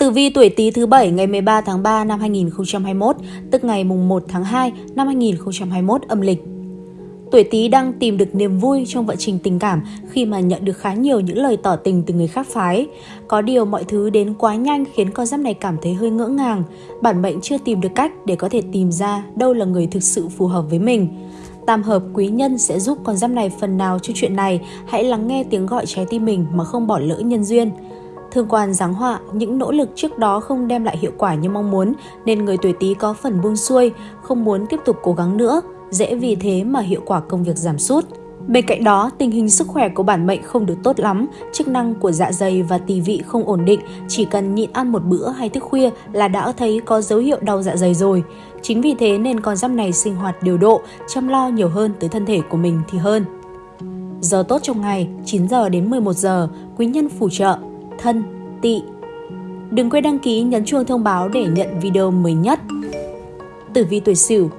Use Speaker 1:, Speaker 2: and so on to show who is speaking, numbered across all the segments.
Speaker 1: Tử vi tuổi Tý thứ bảy ngày 13 tháng 3 năm 2021, tức ngày mùng 1 tháng 2 năm 2021 âm lịch. Tuổi Tý đang tìm được niềm vui trong vận trình tình cảm khi mà nhận được khá nhiều những lời tỏ tình từ người khác phái. Có điều mọi thứ đến quá nhanh khiến con giáp này cảm thấy hơi ngỡ ngàng. Bản mệnh chưa tìm được cách để có thể tìm ra đâu là người thực sự phù hợp với mình. Tam hợp quý nhân sẽ giúp con giáp này phần nào cho chuyện này. Hãy lắng nghe tiếng gọi trái tim mình mà không bỏ lỡ nhân duyên. Thương quan giáng họa, những nỗ lực trước đó không đem lại hiệu quả như mong muốn nên người tuổi Tý có phần buông xuôi, không muốn tiếp tục cố gắng nữa, dễ vì thế mà hiệu quả công việc giảm sút. Bên cạnh đó, tình hình sức khỏe của bản mệnh không được tốt lắm, chức năng của dạ dày và tỳ vị không ổn định, chỉ cần nhịn ăn một bữa hay thức khuya là đã thấy có dấu hiệu đau dạ dày rồi. Chính vì thế nên con giáp này sinh hoạt điều độ, chăm lo nhiều hơn tới thân thể của mình thì hơn. Giờ tốt trong ngày 9 giờ đến 11 giờ, quý nhân phù trợ thân, tị. Đừng quên đăng ký nhấn chuông thông báo để nhận video mới nhất. Tử vi tuổi Sửu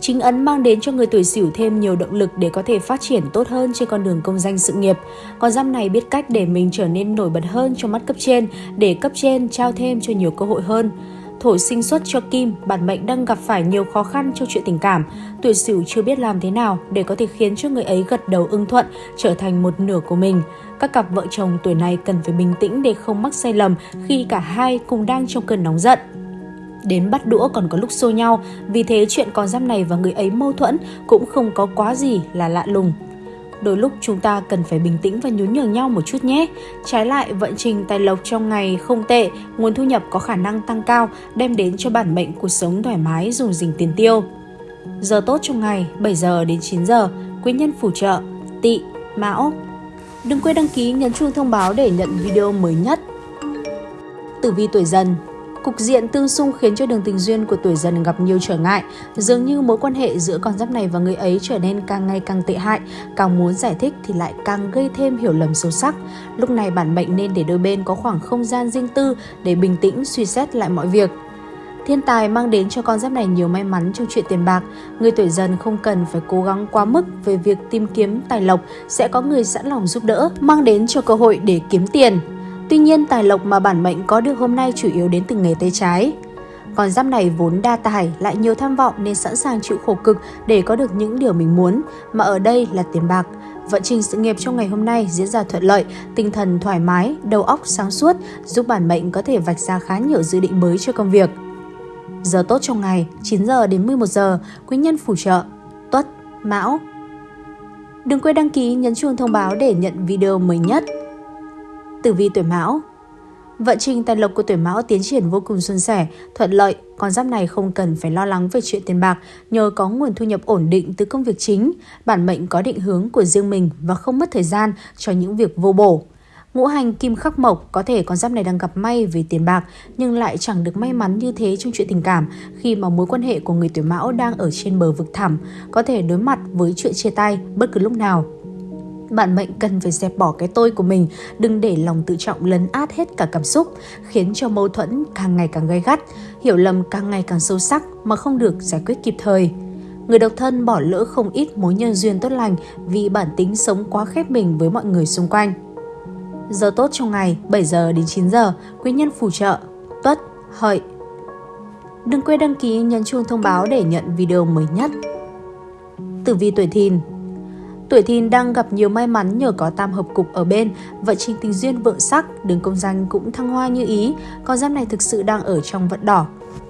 Speaker 1: Chính ấn mang đến cho người tuổi Sửu thêm nhiều động lực để có thể phát triển tốt hơn trên con đường công danh sự nghiệp. Con giáp này biết cách để mình trở nên nổi bật hơn trong mắt cấp trên, để cấp trên trao thêm cho nhiều cơ hội hơn thổi sinh xuất cho Kim, bản mệnh đang gặp phải nhiều khó khăn trong chuyện tình cảm. Tuổi Sửu chưa biết làm thế nào để có thể khiến cho người ấy gật đầu ưng thuận, trở thành một nửa của mình. Các cặp vợ chồng tuổi này cần phải bình tĩnh để không mắc sai lầm khi cả hai cùng đang trong cơn nóng giận. Đến bắt đũa còn có lúc xô nhau, vì thế chuyện con giáp này và người ấy mâu thuẫn cũng không có quá gì là lạ lùng. Đôi lúc chúng ta cần phải bình tĩnh và nhún nhường nhau một chút nhé. Trái lại, vận trình tài lộc trong ngày không tệ, nguồn thu nhập có khả năng tăng cao, đem đến cho bản mệnh cuộc sống thoải mái dùng dình tiền tiêu. Giờ tốt trong ngày 7 giờ đến 9 giờ, quý nhân phù trợ, tỵ, mão. Đừng quên đăng ký nhấn chuông thông báo để nhận video mới nhất. Tử vi tuổi dần Cục diện tương xung khiến cho đường tình duyên của tuổi dần gặp nhiều trở ngại. Dường như mối quan hệ giữa con giáp này và người ấy trở nên càng ngày càng tệ hại. Càng muốn giải thích thì lại càng gây thêm hiểu lầm sâu sắc. Lúc này bản mệnh nên để đôi bên có khoảng không gian riêng tư để bình tĩnh suy xét lại mọi việc. Thiên tài mang đến cho con giáp này nhiều may mắn trong chuyện tiền bạc. Người tuổi dần không cần phải cố gắng quá mức về việc tìm kiếm tài lộc, sẽ có người sẵn lòng giúp đỡ, mang đến cho cơ hội để kiếm tiền. Tuy nhiên tài lộc mà bản mệnh có được hôm nay chủ yếu đến từ nghề tay trái. Con giáp này vốn đa tài, lại nhiều tham vọng nên sẵn sàng chịu khổ cực để có được những điều mình muốn, mà ở đây là tiền bạc. Vận trình sự nghiệp trong ngày hôm nay diễn ra thuận lợi, tinh thần thoải mái, đầu óc sáng suốt, giúp bản mệnh có thể vạch ra khá nhiều dự định mới cho công việc. Giờ tốt trong ngày 9 giờ đến 11 giờ, quý nhân phù trợ, tuất, mão. Đừng quên đăng ký nhấn chuông thông báo để nhận video mới nhất. Tử vi tuổi Mão Vận trình tài lộc của tuổi Mão tiến triển vô cùng suôn sẻ, thuận lợi, con giáp này không cần phải lo lắng về chuyện tiền bạc nhờ có nguồn thu nhập ổn định từ công việc chính, bản mệnh có định hướng của riêng mình và không mất thời gian cho những việc vô bổ. Ngũ hành kim khắc mộc có thể con giáp này đang gặp may về tiền bạc nhưng lại chẳng được may mắn như thế trong chuyện tình cảm khi mà mối quan hệ của người tuổi mão đang ở trên bờ vực thẳm, có thể đối mặt với chuyện chia tay bất cứ lúc nào. Bạn mệnh cần phải dẹp bỏ cái tôi của mình, đừng để lòng tự trọng lấn át hết cả cảm xúc, khiến cho mâu thuẫn càng ngày càng gay gắt, hiểu lầm càng ngày càng sâu sắc mà không được giải quyết kịp thời. Người độc thân bỏ lỡ không ít mối nhân duyên tốt lành vì bản tính sống quá khép mình với mọi người xung quanh. Giờ tốt trong ngày 7 giờ đến 9 giờ, quý nhân phù trợ, tuất, hợi. Đừng quên đăng ký nhấn chuông thông báo để nhận video mới nhất. Tử vi tuổi thìn Tuổi thìn đang gặp nhiều may mắn nhờ có tam hợp cục ở bên, vận trình tình duyên vượng sắc, đường công danh cũng thăng hoa như ý, con giáp này thực sự đang ở trong vận đỏ.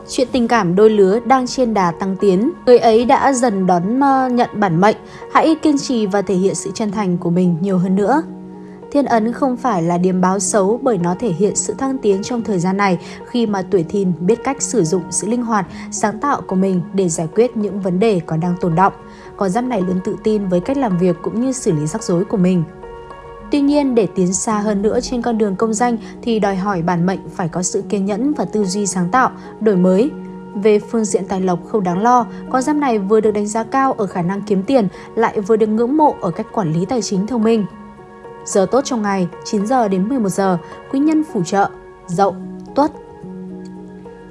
Speaker 1: Chuyện tình cảm đôi lứa đang trên đà tăng tiến, người ấy đã dần đón ờ, nhận bản mệnh, hãy kiên trì và thể hiện sự chân thành của mình nhiều hơn nữa. Thiên ấn không phải là điểm báo xấu bởi nó thể hiện sự thăng tiến trong thời gian này khi mà tuổi thìn biết cách sử dụng sự linh hoạt, sáng tạo của mình để giải quyết những vấn đề còn đang tồn động. Con giáp này luôn tự tin với cách làm việc cũng như xử lý rắc rối của mình. Tuy nhiên, để tiến xa hơn nữa trên con đường công danh thì đòi hỏi bản mệnh phải có sự kiên nhẫn và tư duy sáng tạo, đổi mới. Về phương diện tài lộc không đáng lo, con giáp này vừa được đánh giá cao ở khả năng kiếm tiền, lại vừa được ngưỡng mộ ở cách quản lý tài chính thông minh. Giờ tốt trong ngày 9 giờ đến 11 giờ, quý nhân phù trợ, dậu, tuất.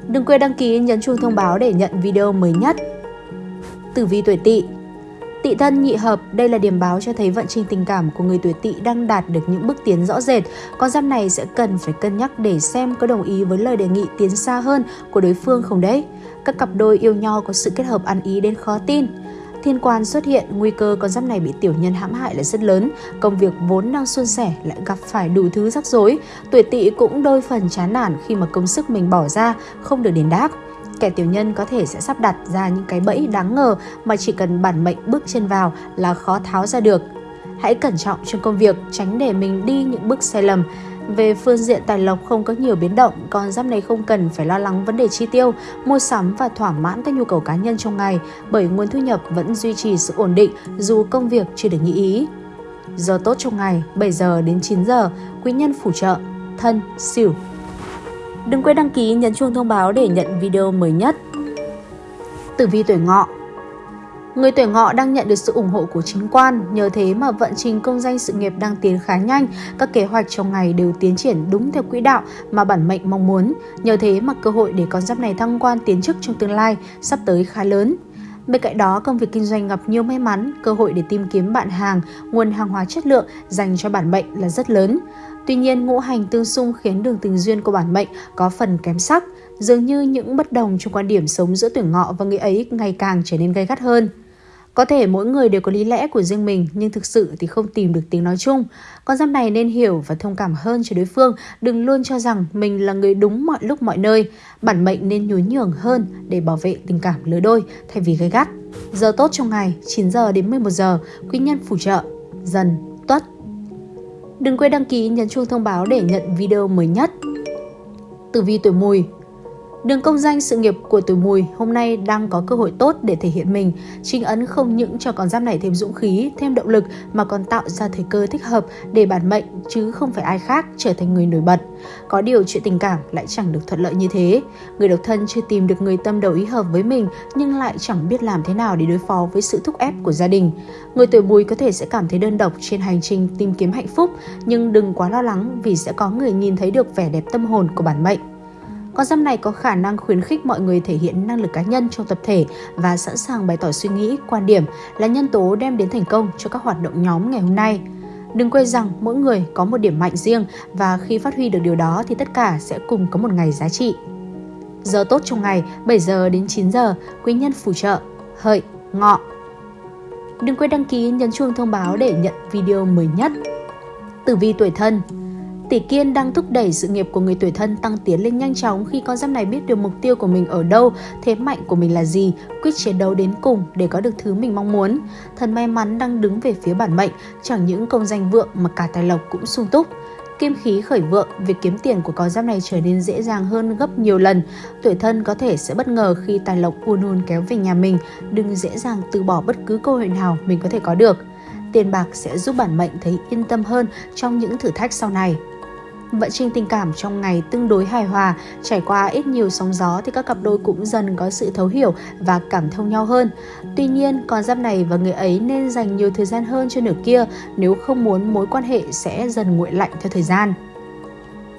Speaker 1: Đừng quên đăng ký nhấn chuông thông báo để nhận video mới nhất. Tử vi tuổi tỵ Tị thân nhị hợp, đây là điểm báo cho thấy vận trình tình cảm của người tuổi tỵ đang đạt được những bước tiến rõ rệt. Con giáp này sẽ cần phải cân nhắc để xem có đồng ý với lời đề nghị tiến xa hơn của đối phương không đấy. Các cặp đôi yêu nhau có sự kết hợp ăn ý đến khó tin. Thiên quan xuất hiện, nguy cơ con giáp này bị tiểu nhân hãm hại là rất lớn. Công việc vốn đang suôn sẻ lại gặp phải đủ thứ rắc rối. Tuổi tỵ cũng đôi phần chán nản khi mà công sức mình bỏ ra không được đền đáp kẻ tiểu nhân có thể sẽ sắp đặt ra những cái bẫy đáng ngờ mà chỉ cần bản mệnh bước chân vào là khó tháo ra được. Hãy cẩn trọng trong công việc, tránh để mình đi những bước sai lầm. Về phương diện tài lộc không có nhiều biến động, con giáp này không cần phải lo lắng vấn đề chi tiêu, mua sắm và thỏa mãn các nhu cầu cá nhân trong ngày bởi nguồn thu nhập vẫn duy trì sự ổn định dù công việc chưa được như ý. Giờ tốt trong ngày 7 giờ đến 9 giờ, quý nhân phù trợ, thân, xỉu, Đừng quên đăng ký nhấn chuông thông báo để nhận video mới nhất. Tử vi tuổi ngọ Người tuổi ngọ đang nhận được sự ủng hộ của chính quan, nhờ thế mà vận trình công danh sự nghiệp đang tiến khá nhanh, các kế hoạch trong ngày đều tiến triển đúng theo quỹ đạo mà bản mệnh mong muốn. Nhờ thế mà cơ hội để con giáp này thăng quan tiến chức trong tương lai sắp tới khá lớn. Bên cạnh đó, công việc kinh doanh gặp nhiều may mắn, cơ hội để tìm kiếm bạn hàng, nguồn hàng hóa chất lượng dành cho bản mệnh là rất lớn. Tuy nhiên, ngũ hành tương xung khiến đường tình duyên của bản mệnh có phần kém sắc, dường như những bất đồng trong quan điểm sống giữa tuổi ngọ và người ấy ngày càng trở nên gay gắt hơn. Có thể mỗi người đều có lý lẽ của riêng mình nhưng thực sự thì không tìm được tiếng nói chung. Con giáp này nên hiểu và thông cảm hơn cho đối phương, đừng luôn cho rằng mình là người đúng mọi lúc mọi nơi. Bản mệnh nên nhún nhường hơn để bảo vệ tình cảm lứa đôi thay vì gây gắt. Giờ tốt trong ngày 9 giờ đến 11 giờ, quý nhân phù trợ, dần, tuất. Đừng quên đăng ký, nhấn chuông thông báo để nhận video mới nhất. Tử vi tuổi mùi Đường công danh sự nghiệp của tuổi mùi hôm nay đang có cơ hội tốt để thể hiện mình. Trinh ấn không những cho con giáp này thêm dũng khí, thêm động lực mà còn tạo ra thời cơ thích hợp để bản mệnh chứ không phải ai khác trở thành người nổi bật. Có điều chuyện tình cảm lại chẳng được thuận lợi như thế. Người độc thân chưa tìm được người tâm đầu ý hợp với mình nhưng lại chẳng biết làm thế nào để đối phó với sự thúc ép của gia đình. Người tuổi mùi có thể sẽ cảm thấy đơn độc trên hành trình tìm kiếm hạnh phúc nhưng đừng quá lo lắng vì sẽ có người nhìn thấy được vẻ đẹp tâm hồn của bản mệnh. Con giáp này có khả năng khuyến khích mọi người thể hiện năng lực cá nhân trong tập thể và sẵn sàng bày tỏ suy nghĩ, quan điểm là nhân tố đem đến thành công cho các hoạt động nhóm ngày hôm nay. Đừng quên rằng mỗi người có một điểm mạnh riêng và khi phát huy được điều đó thì tất cả sẽ cùng có một ngày giá trị. Giờ tốt trong ngày 7 giờ đến 9 giờ, quý nhân phù trợ, hợi, ngọ. Đừng quên đăng ký nhấn chuông thông báo để nhận video mới nhất. Tử vi tuổi thân Tỷ kiên đang thúc đẩy sự nghiệp của người tuổi thân tăng tiến lên nhanh chóng khi con giáp này biết được mục tiêu của mình ở đâu, thế mạnh của mình là gì, quyết chiến đấu đến cùng để có được thứ mình mong muốn. Thần may mắn đang đứng về phía bản mệnh, chẳng những công danh vượng mà cả tài lộc cũng sung túc. Kim khí khởi vượng, việc kiếm tiền của con giáp này trở nên dễ dàng hơn gấp nhiều lần. Tuổi thân có thể sẽ bất ngờ khi tài lộc uôn uôn kéo về nhà mình, đừng dễ dàng từ bỏ bất cứ cơ hội nào mình có thể có được. Tiền bạc sẽ giúp bản mệnh thấy yên tâm hơn trong những thử thách sau này. Vận trình tình cảm trong ngày tương đối hài hòa, trải qua ít nhiều sóng gió thì các cặp đôi cũng dần có sự thấu hiểu và cảm thông nhau hơn. Tuy nhiên, con giáp này và người ấy nên dành nhiều thời gian hơn cho nửa kia nếu không muốn mối quan hệ sẽ dần nguội lạnh theo thời gian.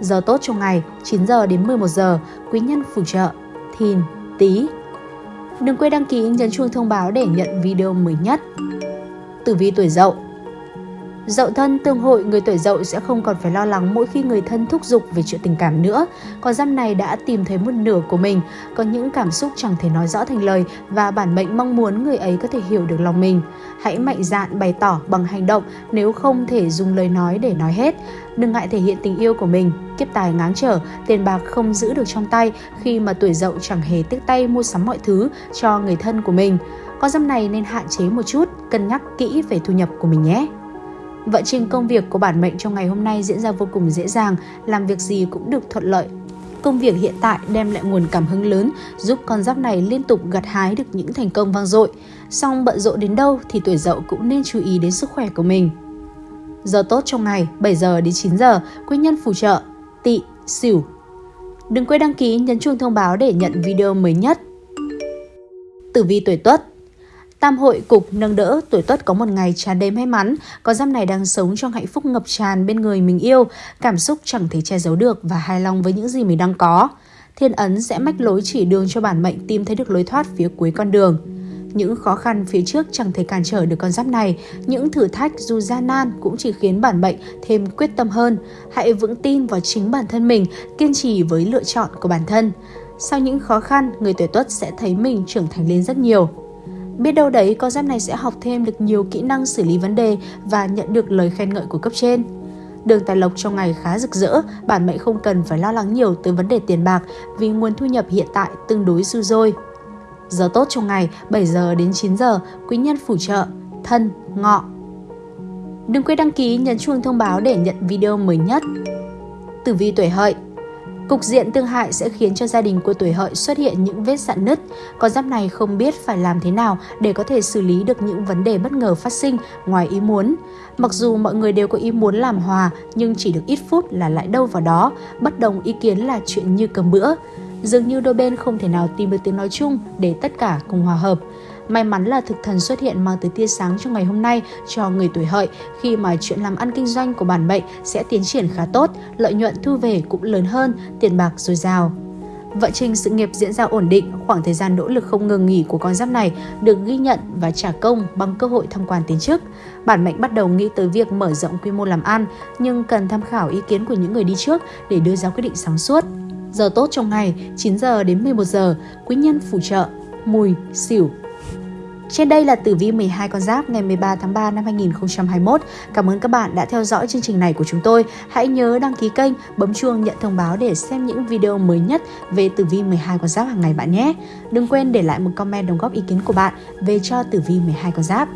Speaker 1: Giờ tốt trong ngày 9 giờ đến 11 giờ, quý nhân phù trợ, thìn, tí. Đừng quên đăng ký nhấn chuông thông báo để nhận video mới nhất. Tử vi tuổi dậu Dậu thân tương hội người tuổi dậu sẽ không còn phải lo lắng mỗi khi người thân thúc giục về chuyện tình cảm nữa. Con giáp này đã tìm thấy một nửa của mình, có những cảm xúc chẳng thể nói rõ thành lời và bản mệnh mong muốn người ấy có thể hiểu được lòng mình. Hãy mạnh dạn bày tỏ bằng hành động nếu không thể dùng lời nói để nói hết. Đừng ngại thể hiện tình yêu của mình, kiếp tài ngáng trở, tiền bạc không giữ được trong tay khi mà tuổi dậu chẳng hề tiếc tay mua sắm mọi thứ cho người thân của mình. Con giáp này nên hạn chế một chút, cân nhắc kỹ về thu nhập của mình nhé. Vận trình công việc của bản mệnh trong ngày hôm nay diễn ra vô cùng dễ dàng, làm việc gì cũng được thuận lợi. Công việc hiện tại đem lại nguồn cảm hứng lớn, giúp con giáp này liên tục gặt hái được những thành công vang dội. Song bận rộn đến đâu thì tuổi dậu cũng nên chú ý đến sức khỏe của mình. Giờ tốt trong ngày 7 giờ đến 9 giờ, quý nhân phù trợ, tỵ, xỉu. Đừng quên đăng ký nhấn chuông thông báo để nhận video mới nhất. Tử vi tuổi Tuất Tam hội cục nâng đỡ tuổi tuất có một ngày tràn đầy may mắn, có giam này đang sống trong hạnh phúc ngập tràn bên người mình yêu, cảm xúc chẳng thể che giấu được và hài lòng với những gì mình đang có. Thiên ấn sẽ mách lối chỉ đường cho bản mệnh tìm thấy được lối thoát phía cuối con đường. Những khó khăn phía trước chẳng thể cản trở được con giáp này, những thử thách dù gian nan cũng chỉ khiến bản mệnh thêm quyết tâm hơn. Hãy vững tin vào chính bản thân mình, kiên trì với lựa chọn của bản thân. Sau những khó khăn, người tuổi tuất sẽ thấy mình trưởng thành lên rất nhiều. Biết đâu đấy con giáp này sẽ học thêm được nhiều kỹ năng xử lý vấn đề và nhận được lời khen ngợi của cấp trên. Đường tài lộc trong ngày khá rực rỡ, bản mệnh không cần phải lo lắng nhiều tới vấn đề tiền bạc vì nguồn thu nhập hiện tại tương đối dư dôi. Giờ tốt trong ngày 7 giờ đến 9 giờ, quý nhân phù trợ, thân, ngọ. Đừng quên đăng ký nhấn chuông thông báo để nhận video mới nhất. Tử vi tuổi hợi Cục diện tương hại sẽ khiến cho gia đình của tuổi hợi xuất hiện những vết sạn nứt. Con giáp này không biết phải làm thế nào để có thể xử lý được những vấn đề bất ngờ phát sinh ngoài ý muốn. Mặc dù mọi người đều có ý muốn làm hòa nhưng chỉ được ít phút là lại đâu vào đó, bất đồng ý kiến là chuyện như cầm bữa. Dường như đôi bên không thể nào tìm được tiếng nói chung để tất cả cùng hòa hợp. May mắn là thực thần xuất hiện mang tới tia sáng trong ngày hôm nay cho người tuổi hợi khi mà chuyện làm ăn kinh doanh của bản mệnh sẽ tiến triển khá tốt, lợi nhuận thu về cũng lớn hơn, tiền bạc dồi dào. Vận trình sự nghiệp diễn ra ổn định, khoảng thời gian nỗ lực không ngừng nghỉ của con giáp này được ghi nhận và trả công bằng cơ hội thăng quan tiến chức. Bản mệnh bắt đầu nghĩ tới việc mở rộng quy mô làm ăn, nhưng cần tham khảo ý kiến của những người đi trước để đưa ra quyết định sáng suốt. Giờ tốt trong ngày 9 giờ đến 11 giờ, quý nhân phù trợ, mùi, xỉu, trên đây là tử vi 12 con giáp ngày 13 tháng 3 năm 2021. Cảm ơn các bạn đã theo dõi chương trình này của chúng tôi. Hãy nhớ đăng ký kênh, bấm chuông nhận thông báo để xem những video mới nhất về tử vi 12 con giáp hàng ngày bạn nhé. Đừng quên để lại một comment đóng góp ý kiến của bạn về cho tử vi 12 con giáp.